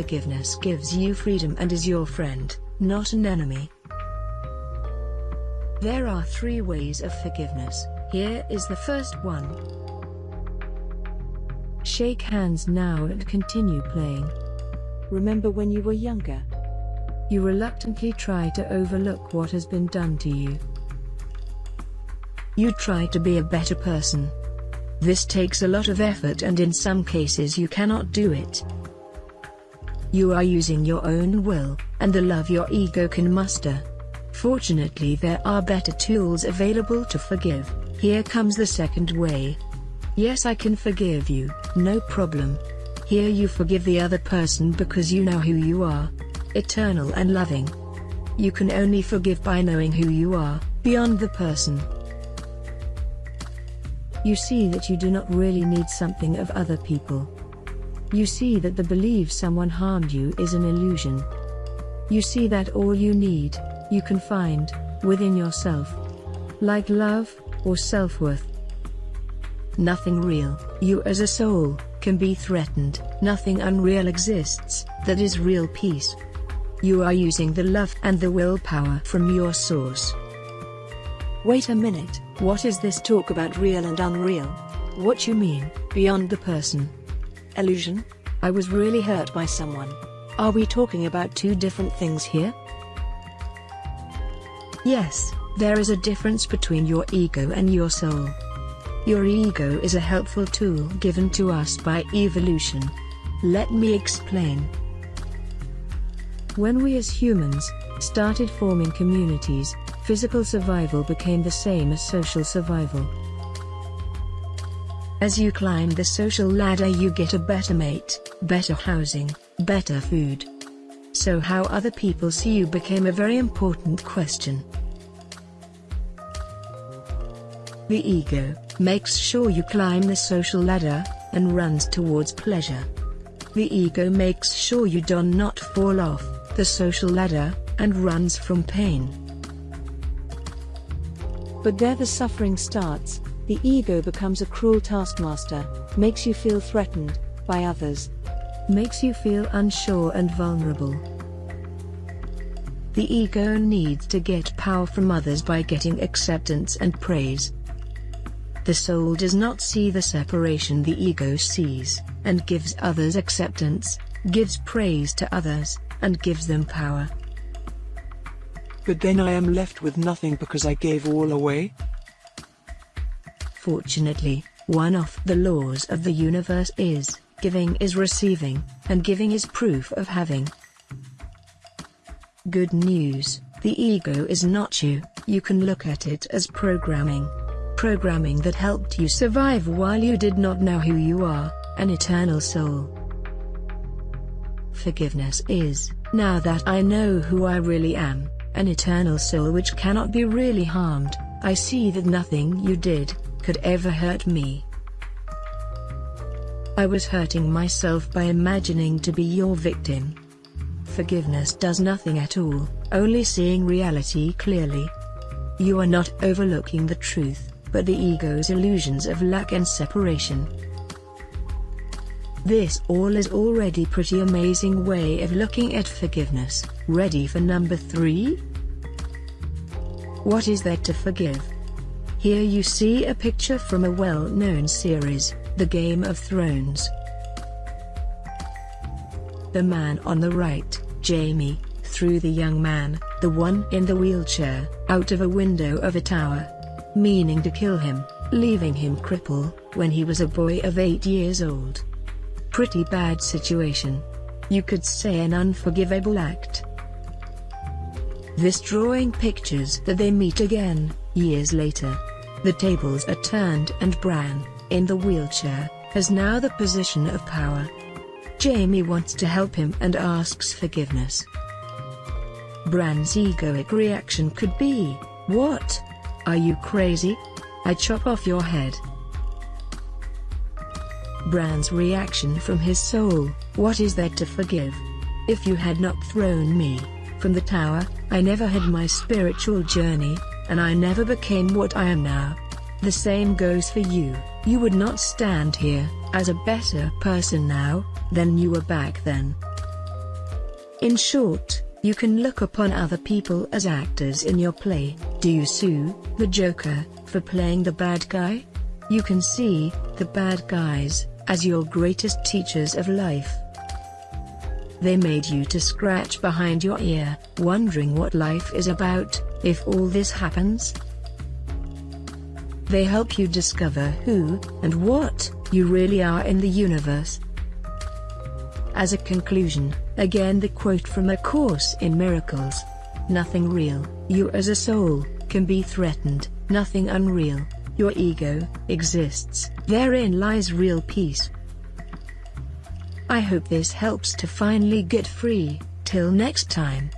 Forgiveness gives you freedom and is your friend, not an enemy. There are three ways of forgiveness. Here is the first one. Shake hands now and continue playing. Remember when you were younger? You reluctantly try to overlook what has been done to you. You try to be a better person. This takes a lot of effort and in some cases you cannot do it. You are using your own will, and the love your ego can muster. Fortunately there are better tools available to forgive. Here comes the second way. Yes I can forgive you, no problem. Here you forgive the other person because you know who you are. Eternal and loving. You can only forgive by knowing who you are, beyond the person. You see that you do not really need something of other people. You see that the belief someone harmed you is an illusion. You see that all you need, you can find, within yourself. Like love, or self-worth. Nothing real, you as a soul, can be threatened, nothing unreal exists, that is real peace. You are using the love and the willpower from your source. Wait a minute, what is this talk about real and unreal? What you mean, beyond the person? Illusion? I was really hurt by someone. Are we talking about two different things here? Yes, there is a difference between your ego and your soul. Your ego is a helpful tool given to us by evolution. Let me explain. When we as humans started forming communities, physical survival became the same as social survival. As you climb the social ladder you get a better mate, better housing, better food. So how other people see you became a very important question. The ego makes sure you climb the social ladder, and runs towards pleasure. The ego makes sure you do not fall off the social ladder, and runs from pain. But there the suffering starts, the ego becomes a cruel taskmaster, makes you feel threatened by others, makes you feel unsure and vulnerable. The ego needs to get power from others by getting acceptance and praise. The soul does not see the separation the ego sees, and gives others acceptance, gives praise to others, and gives them power. But then I am left with nothing because I gave all away? Fortunately, one of the laws of the universe is, giving is receiving, and giving is proof of having. Good news, the ego is not you, you can look at it as programming. Programming that helped you survive while you did not know who you are, an eternal soul. Forgiveness is, now that I know who I really am, an eternal soul which cannot be really harmed, I see that nothing you did, could ever hurt me. I was hurting myself by imagining to be your victim. Forgiveness does nothing at all, only seeing reality clearly. You are not overlooking the truth, but the ego's illusions of lack and separation. This all is already pretty amazing way of looking at forgiveness. Ready for number 3? What is there to forgive? Here you see a picture from a well-known series, The Game of Thrones. The man on the right, Jaime, threw the young man, the one in the wheelchair, out of a window of a tower. Meaning to kill him, leaving him cripple, when he was a boy of 8 years old. Pretty bad situation. You could say an unforgivable act. This drawing pictures that they meet again, years later. The tables are turned and Bran, in the wheelchair, has now the position of power. Jaime wants to help him and asks forgiveness. Bran's egoic reaction could be, What? Are you crazy? I chop off your head. Bran's reaction from his soul, what is there to forgive? If you had not thrown me from the tower, I never had my spiritual journey, and I never became what I am now. The same goes for you, you would not stand here, as a better person now, than you were back then. In short, you can look upon other people as actors in your play. Do you sue the Joker for playing the bad guy? You can see the bad guys as your greatest teachers of life. They made you to scratch behind your ear, wondering what life is about, if all this happens. They help you discover who and what you really are in the universe. As a conclusion, again the quote from A Course in Miracles. Nothing real, you as a soul, can be threatened, nothing unreal, your ego, exists, therein lies real peace. I hope this helps to finally get free, till next time.